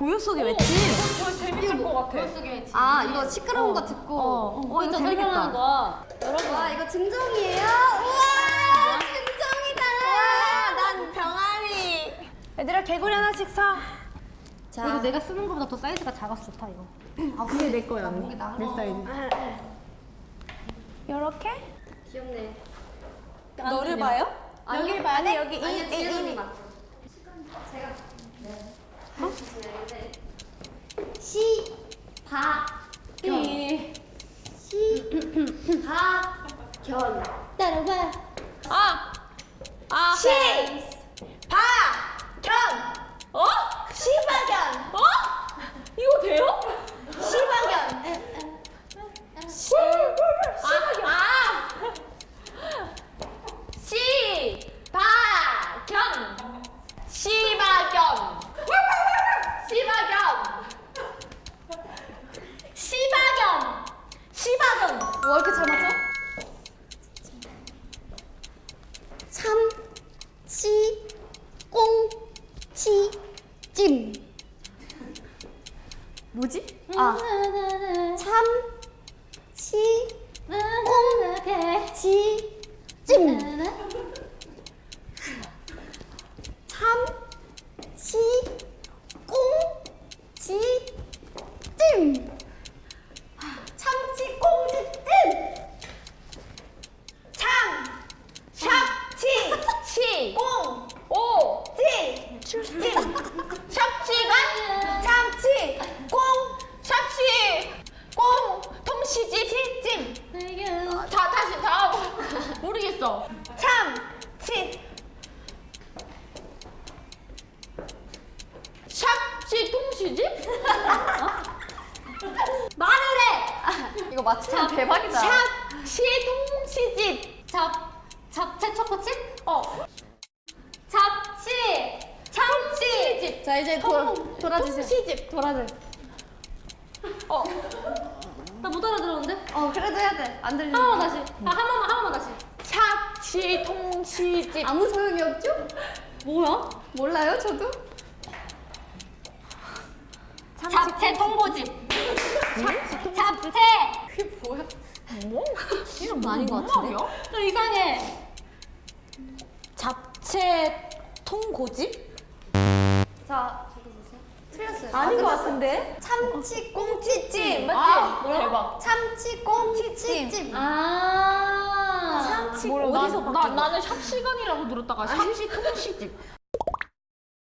고요 속의 외침. 이거 재밌을 것 같아. 아 이거 시끄러운 거 듣고 어, 어, 이거 재밌겠다. 거야. 여러분 와 이거 증정이에요? 우와 증정이다 난 병아리 얘들아 개구리 하나씩 사. 자 이거 내가 쓰는 것보다 더 사이즈가 작아서 좋다 이거. 아 그게 내 거야 언니. 내 사이즈. 이렇게? 귀엽네 너를 봐요? 여기를 봐야 돼? 여기 이- 아니 이- 이- 언니 맞죠? 제가 네 시바견 시바견 따라와 아. 아. 찜 뭐지? 아 참치 꽁치 찜 참치 꽁치 찜 참치 꽁치 찜 참, 샵치, 시. 꽁, 오. 치, 찜, 샵시간. 참치, 꽁, 샵시. 꽁. 통시집. 찜, 자 다시 다 모르겠어. 참, 치, 샵시 통시집? 말을 해! 이거 맞추면 대박이다. 샵시 통시집. 잡 잡채 초코칩? 어. 잡치 참치집. 자, 이제 돌, 돌아주세요. 통시집. 돌아줘. 어. 나 못 알아들었는데? 어, 그래도 해야 돼. 안 들리는 한 번만 다시. 아, 한 번만 한 번만 다시. 샵시 통시집. 아무 소용이 없죠? 뭐야? 몰라요, 저도? 잡채 통보집. 잡채. 그게 뭐야? 뭐? 이름 아닌 것 같은데? 좀 이상해. 잡채 통고집? 자. 틀렸어요. 아닌 것 아, 같은데? 참치 꽁치찜. 맞지? 아? 대박. 참치 꽁치찜. 아. 뭐라, 어디서 나, 나? 나는 샵 시간이라고 들었다가 샵시 통시집.